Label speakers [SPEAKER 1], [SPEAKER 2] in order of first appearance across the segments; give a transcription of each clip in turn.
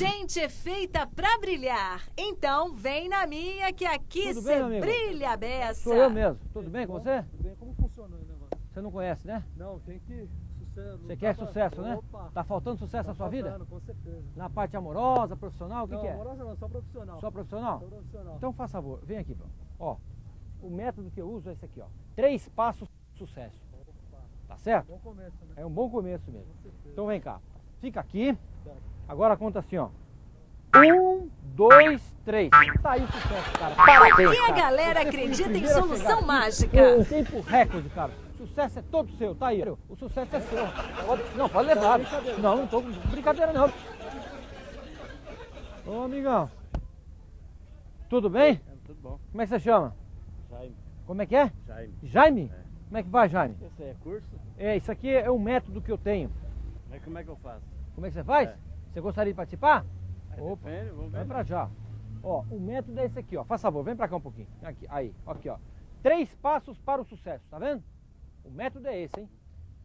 [SPEAKER 1] gente é feita pra brilhar. Então vem na minha que aqui
[SPEAKER 2] Tudo
[SPEAKER 1] você brilha beça.
[SPEAKER 2] Sou eu mesmo. Tudo bem com você?
[SPEAKER 3] Tudo bem? Como funciona o negócio?
[SPEAKER 2] Você não conhece, né?
[SPEAKER 3] Não, tem que... Sucesso.
[SPEAKER 2] Você quer sucesso, né?
[SPEAKER 3] Opa.
[SPEAKER 2] Tá faltando sucesso na sua vida?
[SPEAKER 3] faltando, Com certeza.
[SPEAKER 2] Na parte amorosa, profissional, o que,
[SPEAKER 3] não,
[SPEAKER 2] que é?
[SPEAKER 3] amorosa não, só profissional.
[SPEAKER 2] Só profissional?
[SPEAKER 3] Só profissional.
[SPEAKER 2] Então faz favor, vem aqui, pronto. Ó, o método que eu uso é esse aqui, ó. Três passos sucesso.
[SPEAKER 3] Opa.
[SPEAKER 2] Tá certo?
[SPEAKER 3] Bom começo, né?
[SPEAKER 2] É um bom começo mesmo.
[SPEAKER 3] Com certeza.
[SPEAKER 2] Então vem cá. Fica aqui. Agora conta assim, ó. Um, dois, três. Tá aí o sucesso, cara. Parabéns,
[SPEAKER 1] E a
[SPEAKER 2] cara.
[SPEAKER 1] galera acredita em
[SPEAKER 2] a
[SPEAKER 1] solução mágica.
[SPEAKER 2] Um tempo recorde, cara. O sucesso é todo seu, tá aí. O sucesso é seu. Não, pode levar. Não, não tô com brincadeira não. Ô, amigão. Tudo bem?
[SPEAKER 4] É, tudo bom.
[SPEAKER 2] Como é que você chama?
[SPEAKER 4] Jaime.
[SPEAKER 2] Como é que é?
[SPEAKER 4] Jaime.
[SPEAKER 2] Jaime?
[SPEAKER 4] É.
[SPEAKER 2] Como é que vai, Jaime?
[SPEAKER 4] Esse é curso?
[SPEAKER 2] É, isso aqui é um método que eu tenho.
[SPEAKER 4] Mas como é que eu faço?
[SPEAKER 2] Como é que você faz?
[SPEAKER 4] É.
[SPEAKER 2] Você gostaria de participar?
[SPEAKER 4] Aí
[SPEAKER 2] Opa.
[SPEAKER 4] depende, ver.
[SPEAKER 2] Vem pra já. Ó, o método é esse aqui, ó. Faz favor, vem pra cá um pouquinho. Aqui, aí, aqui, ó. Três passos para o sucesso, tá vendo? O método é esse, hein?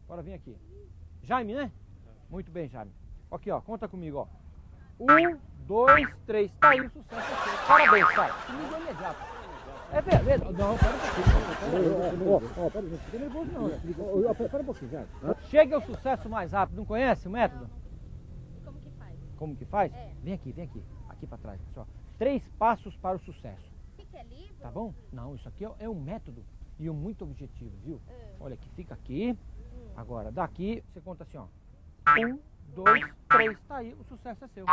[SPEAKER 2] Agora vem aqui. Jaime, né? Muito bem, Jaime. Aqui, ó, conta comigo, ó. Um, dois, três. Tá aí o sucesso. é. Parabéns, cara. Comigo é imediato. É verdade. Não, pera um pouquinho. Ó, pera, fica nervoso não, Pera um pouquinho, Jaime. Chega ao sucesso mais rápido. Não conhece o método?
[SPEAKER 5] Como que faz?
[SPEAKER 2] Que?
[SPEAKER 5] É.
[SPEAKER 2] Vem aqui, vem aqui. Aqui pra trás, pessoal. Três passos para o sucesso.
[SPEAKER 5] O que, que é livro?
[SPEAKER 2] Tá bom? Não, isso aqui é- é um método e um muito objetivo, viu?
[SPEAKER 5] É.
[SPEAKER 2] Olha aqui, fica aqui.
[SPEAKER 5] Hum.
[SPEAKER 2] Agora, daqui, você conta assim, ó. Um, dois, três. Tá aí, o sucesso é seu.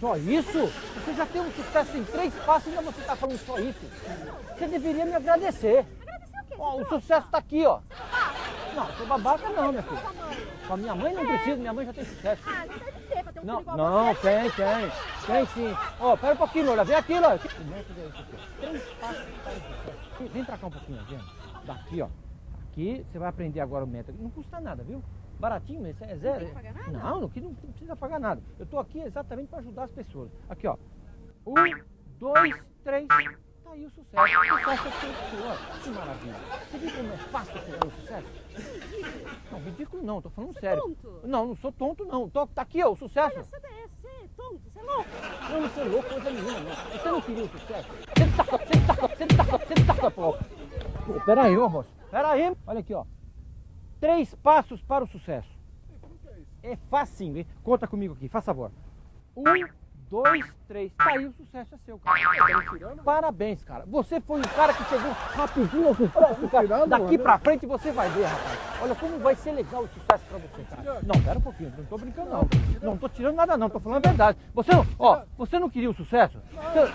[SPEAKER 2] Só isso? Você já tem um sucesso em três passos e ainda você tá falando só isso? Você deveria me agradecer.
[SPEAKER 5] Agradecer o quê?
[SPEAKER 2] Ó, o sucesso tá aqui, ó. Não, sou babaca não, minha filha. Com a minha mãe não precisa, minha mãe já tem sucesso.
[SPEAKER 5] Ah, não deve ter, pra ter um
[SPEAKER 2] Não,
[SPEAKER 5] filho igual
[SPEAKER 2] não,
[SPEAKER 5] você.
[SPEAKER 2] tem, tem. Tem sim. Ó, pera um pouquinho, Lola. Vem aqui, Lola. Três passos para. Vem pra cá um pouquinho, gente. Daqui, ó. Aqui, você vai aprender agora o método. Não custa nada, viu? Baratinho, esse é zero.
[SPEAKER 5] tem que pagar nada?
[SPEAKER 2] Não, não precisa pagar nada. Eu tô aqui exatamente para ajudar as pessoas. Aqui, ó. Um, dois, três. Tá aí o sucesso. O sucesso é ó. Que maravilha. Você viu como é fácil chegar no sucesso? Não, ridículo não, tô falando
[SPEAKER 5] Você é
[SPEAKER 2] sério.
[SPEAKER 5] tonto?
[SPEAKER 2] Não, não sou tonto não. Tô, tá aqui, ó, o sucesso.
[SPEAKER 5] Olha, você é, você é tonto, você é louco.
[SPEAKER 2] Eu não sou louco coisa nenhuma, não. Você não queria o sucesso? Senta, senta, senta, senta, pô. Pô, Peraí, ô moço. Peraí. Olha aqui, ó. Três passos para o sucesso. É facinho, hein? Conta comigo aqui, faz favor. Um, dois, três. Tá aí o sucesso é seu, cara. Parabéns, cara. Você foi o cara que chegou rapidinho ao sucesso, cara.
[SPEAKER 3] tirando,
[SPEAKER 2] Daqui pra frente você vai ver, rapaz. Olha como vai ser legal o sucesso pra você, cara. Não, pera um pouquinho. Não tô brincando, não. Não tô tirando nada, não. Tô falando a verdade. Você não, ó, você não queria o sucesso? Você-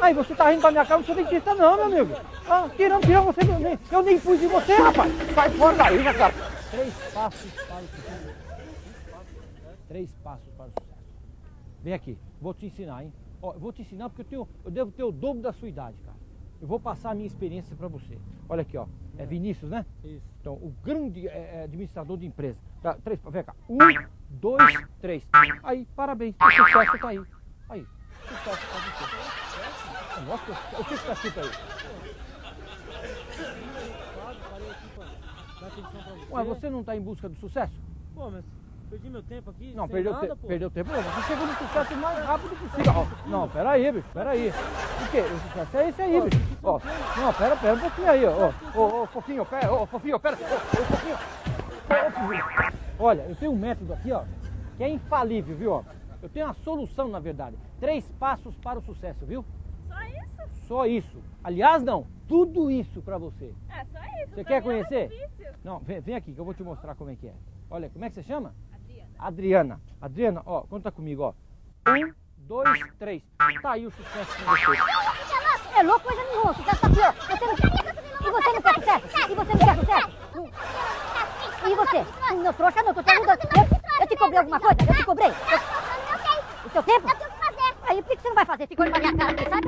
[SPEAKER 2] Aí você tá rindo da minha cara, não sou dentista, não, meu amigo. Ah, tirando, tirando você. Eu nem, eu nem fui de você, rapaz. Sai fora daí, cara. Três passos para o sucesso. Três passos para o sucesso. Vem aqui, vou te ensinar, hein? Ó, vou te ensinar porque eu, tenho, eu devo ter o dobro da sua idade, cara. Eu vou passar a minha experiência para você. Olha aqui, ó. É Vinícius, né?
[SPEAKER 3] Isso.
[SPEAKER 2] Então, o grande é, é, administrador de empresa. Tá, três, vem cá. Um, dois, três. Aí, parabéns. O sucesso tá aí. Aí, sucesso tá você. Nossa, o que está escrito aí?
[SPEAKER 3] Pra pra.
[SPEAKER 2] Ué, você não está em busca do sucesso?
[SPEAKER 3] Pô, mas perdi meu tempo aqui.
[SPEAKER 2] Não, perdeu,
[SPEAKER 3] nada,
[SPEAKER 2] te,
[SPEAKER 3] pô.
[SPEAKER 2] perdeu tempo. Não, você chegou no sucesso o mais rápido possível. Ó, não, peraí, bicho, peraí. O quê? O sucesso é esse aí, bicho. Ó, não, pera, pera um pouquinho aí, ó. Ô, ô, ô, fofinho, pera, ô, fofinho, pera. Ô, ô, fofinho. Ô, fofinho. Olha, eu tenho um método aqui, ó, que é infalível, viu, ó. Eu tenho uma solução, na verdade. Três passos para o sucesso, viu?
[SPEAKER 5] Só isso?
[SPEAKER 2] Só isso. Aliás, não, tudo isso pra você.
[SPEAKER 5] É, só isso.
[SPEAKER 2] Você
[SPEAKER 5] Pra
[SPEAKER 2] quer
[SPEAKER 5] era
[SPEAKER 2] conhecer?
[SPEAKER 5] difícil.
[SPEAKER 2] Não, vem, vem aqui que eu vou te mostrar como é que é. Olha, como é que você chama?
[SPEAKER 5] Adriana.
[SPEAKER 2] Adriana. Ó, conta comigo, ó. Um, dois, três. Tá aí o sucesso pra você.
[SPEAKER 6] É louco coisa nenhuma, sucesso tá aqui, ó. Você não. E você não quer sucesso? E você não quer sucesso? E você? Não, trouxa não, tô te ajudando. Eu, eu te cobrei alguma coisa? Eu te cobrei? Eu- O seu tempo?
[SPEAKER 5] Eu tenho que fazer.
[SPEAKER 6] Aí por que você não vai fazer? Ficou olhando pra minha cara aqui, lá.